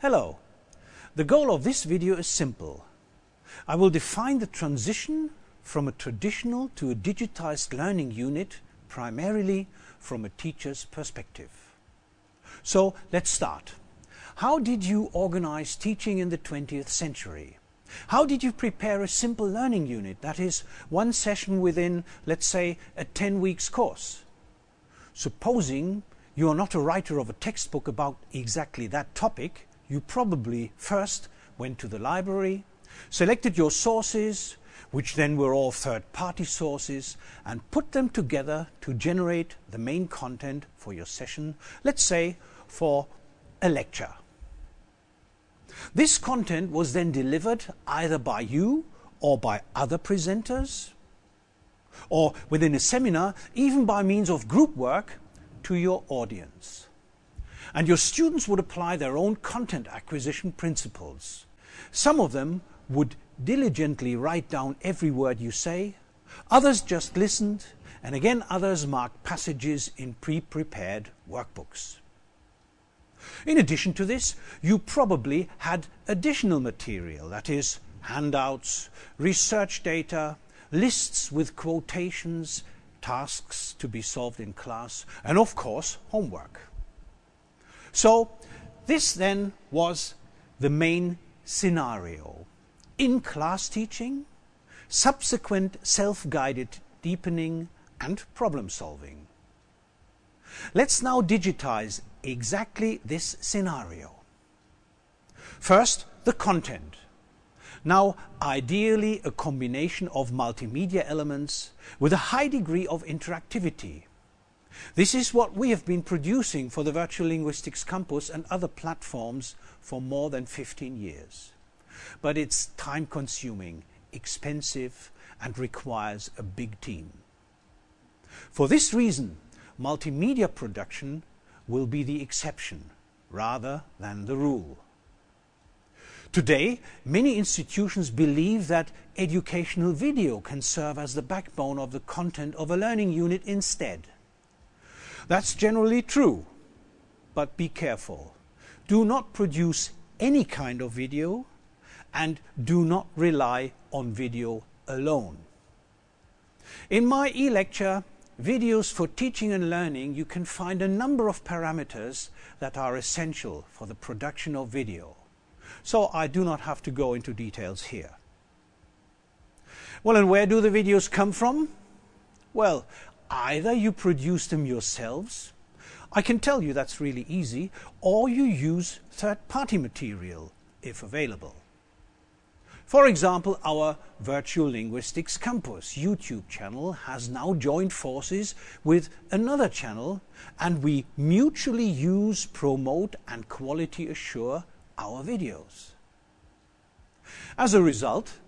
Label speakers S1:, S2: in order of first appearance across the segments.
S1: Hello. The goal of this video is simple. I will define the transition from a traditional to a digitized learning unit primarily from a teacher's perspective. So let's start. How did you organize teaching in the 20th century? How did you prepare a simple learning unit, that is, one session within, let's say, a 10 weeks course? Supposing you are not a writer of a textbook about exactly that topic, you probably first went to the library, selected your sources, which then were all third-party sources, and put them together to generate the main content for your session, let's say for a lecture. This content was then delivered either by you or by other presenters, or within a seminar, even by means of group work, to your audience. And your students would apply their own content acquisition principles. Some of them would diligently write down every word you say, others just listened, and again others marked passages in pre-prepared workbooks. In addition to this, you probably had additional material, that is, handouts, research data, lists with quotations, tasks to be solved in class, and of course, homework. So, this then was the main scenario. In class teaching, subsequent self-guided deepening and problem solving. Let's now digitize exactly this scenario. First, the content. Now, ideally a combination of multimedia elements with a high degree of interactivity. This is what we have been producing for the Virtual Linguistics Campus and other platforms for more than 15 years. But it's time consuming, expensive and requires a big team. For this reason, multimedia production will be the exception rather than the rule. Today, many institutions believe that educational video can serve as the backbone of the content of a learning unit instead. That's generally true, but be careful. Do not produce any kind of video and do not rely on video alone. In my e-lecture, videos for teaching and learning, you can find a number of parameters that are essential for the production of video. So I do not have to go into details here. Well, and where do the videos come from? Well, either you produce them yourselves, I can tell you that's really easy, or you use third-party material, if available. For example, our Virtual Linguistics Campus YouTube channel has now joined forces with another channel and we mutually use, promote and quality assure our videos. As a result,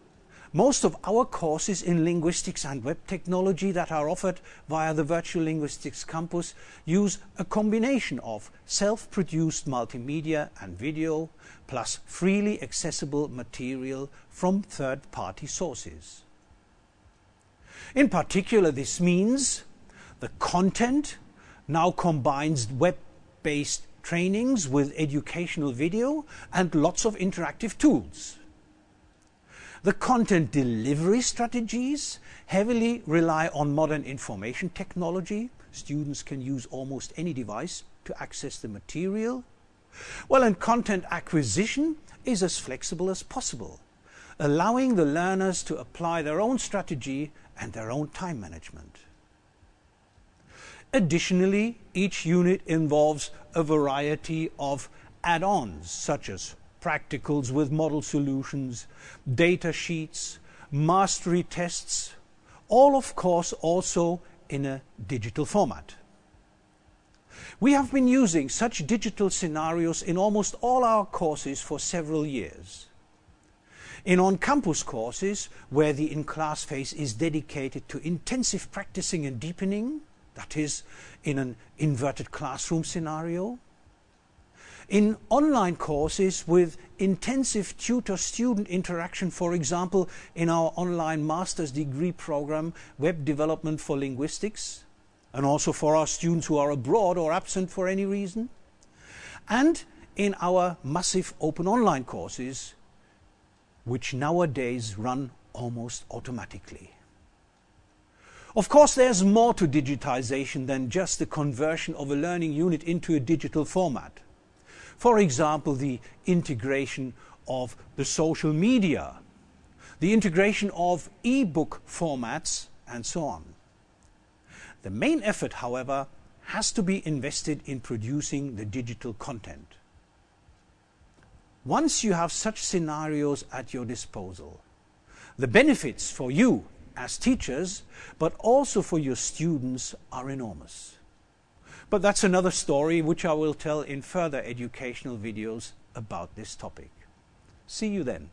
S1: most of our courses in linguistics and web technology that are offered via the Virtual Linguistics Campus use a combination of self-produced multimedia and video plus freely accessible material from third-party sources. In particular, this means the content now combines web-based trainings with educational video and lots of interactive tools. The content delivery strategies heavily rely on modern information technology. Students can use almost any device to access the material. Well, and content acquisition is as flexible as possible, allowing the learners to apply their own strategy and their own time management. Additionally, each unit involves a variety of add-ons such as practicals with model solutions, data sheets, mastery tests, all of course also in a digital format. We have been using such digital scenarios in almost all our courses for several years. In on-campus courses, where the in-class phase is dedicated to intensive practicing and deepening, that is, in an inverted classroom scenario, in online courses with intensive tutor-student interaction, for example, in our online master's degree program, Web Development for Linguistics, and also for our students who are abroad or absent for any reason, and in our massive open online courses, which nowadays run almost automatically. Of course, there's more to digitization than just the conversion of a learning unit into a digital format. For example, the integration of the social media, the integration of e-book formats, and so on. The main effort, however, has to be invested in producing the digital content. Once you have such scenarios at your disposal, the benefits for you as teachers, but also for your students are enormous. But that's another story which I will tell in further educational videos about this topic. See you then.